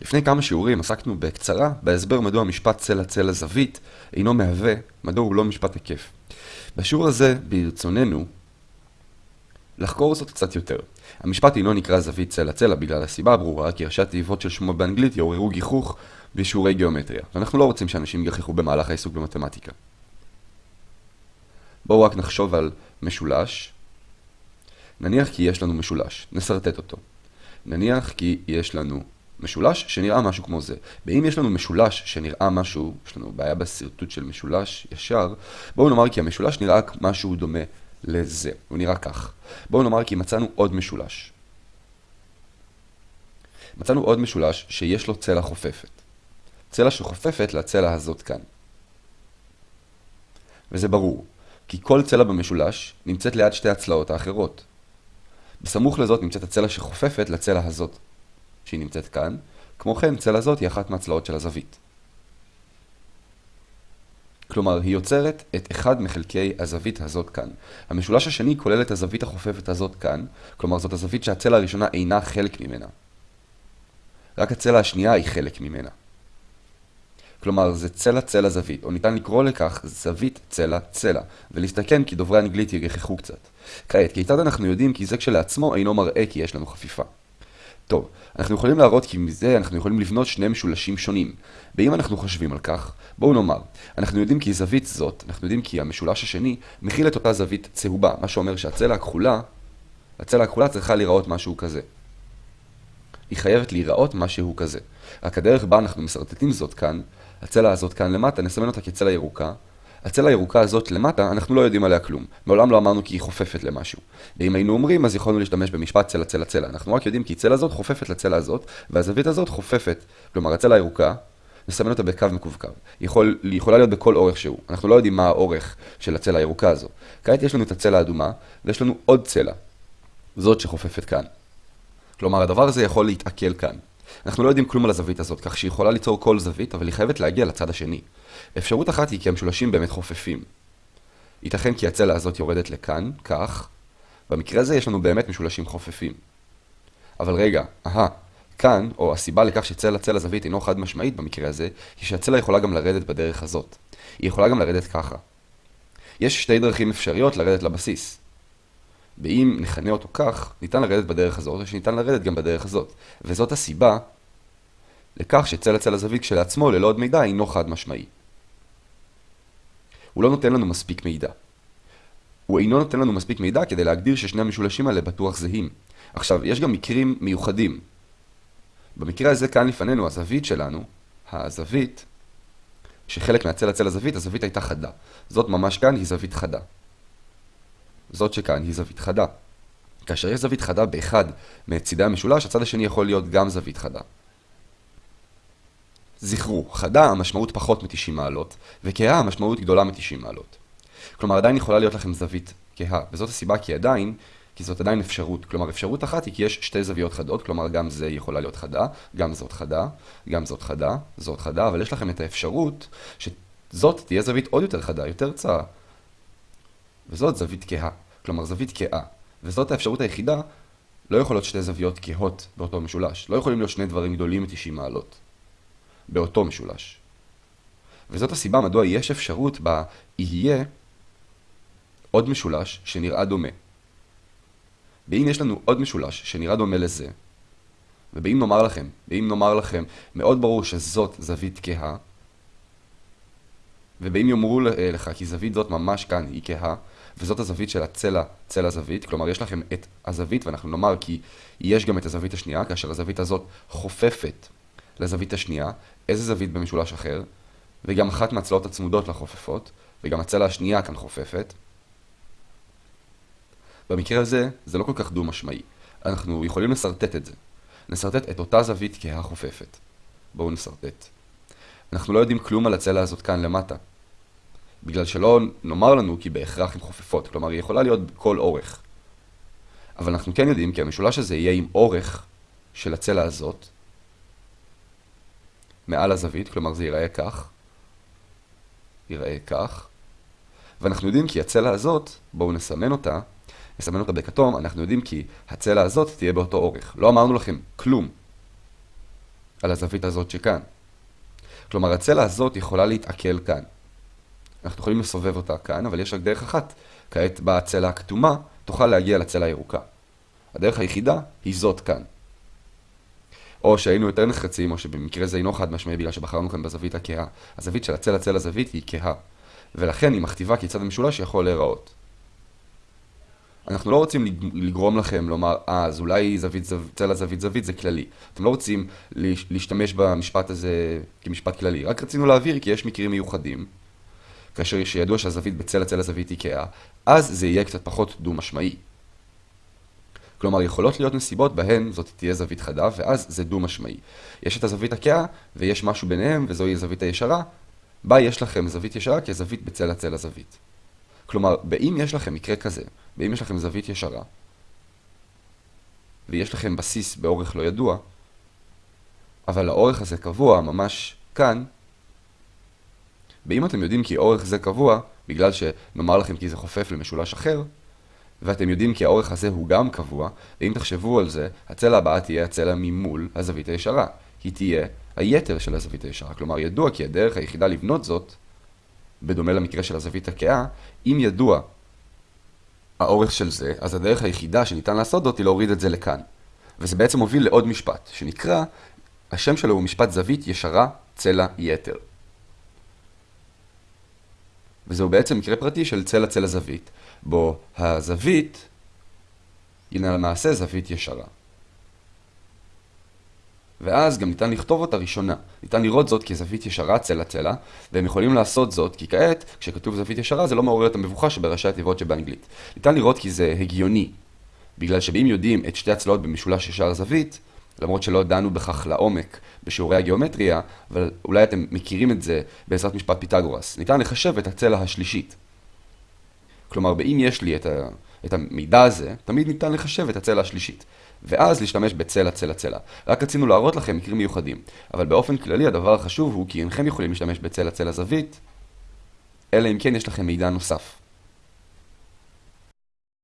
לפני כמה שיעורים עסקנו בקצרה בהסבר מדוע משפט צלע צלע זווית אינו מהווה, מדוע הוא לא משפט היקף. בשיעור הזה ברצוננו לחקור זאת קצת יותר. המשפט אינו נקרא זווית צלע צלע בגלל הסיבה הברורה כי ראשי התיבות של שמו באנגלית יעוררו גיחוך בשיעורי גיאומטריה, ואנחנו לא רוצים שאנשים יגיחכו במהלך העיסוק במתמטיקה. בואו רק נחשוב על משולש. נניח כי יש לנו משולש, נסרטט אותו. נניח כי יש לנו משולש שנראה משהו כמו זה. ואם יש לנו משולש שנראה משהו, יש לנו בעיה בשרטוט של משולש ישר, בואו נאמר כי המשולש נראה משהו דומה לזה. הוא נראה כך. בואו נאמר כי מצאנו עוד משולש. מצאנו עוד משולש שיש לו צלע חופפת. צלע שחופפת לצלע הזאת כאן. וזה ברור, כי כל צלע במשולש נמצאת ליד שתי הצלעות האחרות. בסמוך לזאת נמצאת הצלע שחופפת לצלע הזאת, שהיא נמצאת כאן. כמו כן, צלע זאת היא אחת מהצלעות של הזווית. כלומר, היא יוצרת את אחד מחלקי הזווית הזאת כאן. המשולש השני כולל את הזווית החופפת הזאת כאן, כלומר זאת הזווית שהצלע הראשונה אינה חלק ממנה. רק הצלע השנייה היא חלק ממנה. כלומר, זה צלע צלע זווית, או ניתן לקרוא לכך זווית צלע צלע, ולהסתכן כי דוברי אנגלית יגחכו קצת. כעת, כיצד אנחנו יודעים כי זה כשלעצמו אינו מראה כי יש לנו חפיפה? טוב, אנחנו יכולים להראות כי מזה אנחנו יכולים לבנות שני משולשים שונים. ואם אנחנו חושבים על כך, בואו נאמר, אנחנו יודעים כי זווית זאת, אנחנו יודעים כי המשולש השני מכיל את אותה זווית צהובה, מה שאומר שהצלע הכחולה, הצלע הכחולה צריכה להיראות משהו כזה. היא חייבת להיראות משהו כזה. רק הדרך בה אנחנו מסרטטים זאת כאן, הצלע הזאת כאן למטה, נסמן אותה כצלע ירוקה. הצלע הירוקה הזאת למטה, אנחנו לא יודעים עליה כלום. מעולם לא אמרנו כי היא חופפת למשהו. ואם היינו אומרים, אז יכולנו להשתמש במשפט צלע צלע צלע. אנחנו רק יודעים כי צלע הזאת חופפת לצלע הזאת, והזווית הזאת חופפת, כלומר הצלע הירוקה, נסמן אותה בקו מקווקו. יכול, היא יכולה להיות בכל אורך שהוא. אנחנו לא יודעים מה האורך של הצלע הירוקה הזו. כעת יש לנו את הצלע האדומה, ויש לנו עוד צלע. זאת שחופפת כאן. כלומר, הדבר הזה יכול להתעכל כאן. אנחנו לא יודעים כלום על הזווית הזאת, כך שהיא יכולה ליצור כל זווית, אבל היא חייבת להגיע לצד השני. אפשרות אחת היא כי המשולשים באמת חופפים. ייתכן כי הצלע הזאת יורדת לכאן, כך. במקרה הזה יש לנו באמת משולשים חופפים. אבל רגע, אהה, כאן, או הסיבה לכך שצלע צלע זווית אינו חד משמעית במקרה הזה, היא שהצלע יכולה גם לרדת בדרך הזאת. היא יכולה גם לרדת ככה. יש שתי דרכים אפשריות לרדת לבסיס. ואם נכנה אותו כך, ניתן לרדת בדרך הזאת, או שניתן לרדת גם בדרך הזאת. וזאת הסיבה לכך שצלע צלע זווית כשלעצמו, ללא עוד מידע, אינו חד משמעי. הוא לא נותן לנו מספיק מידע. הוא אינו נותן לנו מספיק מידע כדי להגדיר ששני המשולשים האלה בטוח זהים. עכשיו, יש גם מקרים מיוחדים. במקרה הזה כאן לפנינו, הזווית שלנו, הזווית, שחלק מהצלע צלע זווית, הזווית הייתה חדה. זאת ממש כאן היא זווית חדה. זאת שכאן היא זווית חדה. כאשר יש זווית חדה באחד מצידי המשולש, הצד השני יכול להיות גם זווית חדה. זכרו, חדה המשמעות פחות מ-90 מעלות, וכהה המשמעות גדולה מ-90 מעלות. כלומר, עדיין יכולה להיות לכם זווית כהה, וזאת הסיבה כי עדיין, כי זאת עדיין אפשרות. כלומר, אפשרות אחת היא כי יש שתי זוויות חדות, כלומר, גם זה יכולה להיות חדה, גם זאת חדה, גם זאת חדה, זאת חדה, אבל יש לכם את האפשרות שזאת תהיה זווית עוד יותר חדה, יותר צרה. וזאת זווית כהה, כלומר זווית כהה. וזאת האפשרות היחידה, לא יכולות שתי זוויות כהות באותו משולש. לא יכולים להיות שני דברים גדולים מ-90 מעלות. באותו משולש. וזאת הסיבה מדוע יש אפשרות בה יהיה עוד משולש שנראה דומה. ואם יש לנו עוד משולש שנראה דומה לזה, ואם נאמר לכם, ואם נאמר לכם, מאוד ברור שזאת זווית כהה, ואם יאמרו לך כי זווית זאת ממש כאן היא כהה, וזאת הזווית של הצלע, צלע זווית, כלומר יש לכם את הזווית, ואנחנו נאמר כי יש גם את הזווית השנייה, כאשר הזווית הזאת חופפת לזווית השנייה, איזה זווית במשולש אחר, וגם אחת מהצלעות הצמודות לחופפות, וגם הצלע השנייה כאן חופפת. במקרה הזה, זה לא כל כך דו-משמעי. אנחנו יכולים לסרטט את זה. נסרטט את אותה זווית כהחופפת. בואו נסרטט. אנחנו לא יודעים כלום על הצלע הזאת כאן למטה. בגלל שלא נאמר לנו כי בהכרח הן חופפות, כלומר היא יכולה להיות בכל אורך. אבל אנחנו כן יודעים כי המשולש הזה יהיה עם אורך של הצלע הזאת, מעל הזווית, כלומר זה ייראה כך, ייראה כך, ואנחנו יודעים כי הצלע הזאת, בואו נסמן אותה, נסמן אותה בכתום, אנחנו יודעים כי הצלע הזאת תהיה באותו אורך. לא אמרנו לכם כלום על הזווית הזאת שכאן. כלומר, הצלע הזאת יכולה להתעכל כאן. אנחנו יכולים לסובב אותה כאן, אבל יש רק דרך אחת. כעת בצלע הכתומה תוכל להגיע לצלע הירוקה. הדרך היחידה היא זאת כאן. או שהיינו יותר נחרצים, או שבמקרה זה אינו חד משמעי בגלל שבחרנו כאן בזווית הכהה. הזווית של הצלע צלע זווית היא כהה. ולכן היא מכתיבה כיצד המשולש יכול להיראות. אנחנו לא רוצים לגרום לכם לומר, אה, אז אולי זווית, זו, צלע זווית זווית זה כללי. אתם לא רוצים להשתמש במשפט הזה כמשפט כללי, רק רצינו להבהיר כי יש מקרים מיוחדים, כאשר שידוע שהזווית בצלע צלע זווית היא כהה, אז זה יהיה קצת פחות דו-משמעי. כלומר, יכולות להיות נסיבות בהן זאת תהיה זווית חדה, ואז זה דו-משמעי. יש את הזווית הכהה, ויש משהו ביניהם, וזוהי הזווית הישרה, בה יש לכם זווית ישרה כזווית בצלע צלע זווית. כלומר, באם יש לכם מקרה כזה, באם יש לכם זווית ישרה, ויש לכם בסיס באורך לא ידוע, אבל האורך הזה קבוע ממש כאן, ואם אתם יודעים כי אורך זה קבוע, בגלל שנאמר לכם כי זה חופף למשולש אחר, ואתם יודעים כי האורך הזה הוא גם קבוע, ואם תחשבו על זה, הצלע הבאה תהיה הצלע ממול הזווית הישרה. היא תהיה היתר של הזווית הישרה. כלומר, ידוע כי הדרך היחידה לבנות זאת, בדומה למקרה של הזווית הכהה, אם ידוע האורך של זה, אז הדרך היחידה שניתן לעשות זאת היא להוריד את זה לכאן. וזה בעצם מוביל לעוד משפט, שנקרא, השם שלו הוא משפט זווית ישרה צלע יתר. וזהו בעצם מקרה פרטי של צלע צלע זווית, בו הזווית היא למעשה זווית ישרה. ואז גם ניתן לכתוב אותה ראשונה. ניתן לראות זאת כזווית ישרה צלע צלע, והם יכולים לעשות זאת כי כעת, כשכתוב זווית ישרה זה לא מעורר את המבוכה שבראשי התיבות שבאנגלית. ניתן לראות כי זה הגיוני, בגלל שאם יודעים את שתי הצלעות במשולש ישר זווית, למרות שלא דנו בכך לעומק בשיעורי הגיאומטריה, אבל אולי אתם מכירים את זה בעזרת משפט פיתגורס. ניתן לחשב את הצלע השלישית. כלומר, באם יש לי את, ה, את המידע הזה, תמיד ניתן לחשב את הצלע השלישית. ואז להשתמש בצלע צלע צלע. רק רצינו להראות לכם מקרים מיוחדים. אבל באופן כללי הדבר החשוב הוא כי אינכם יכולים להשתמש בצלע צלע זווית, אלא אם כן יש לכם מידע נוסף.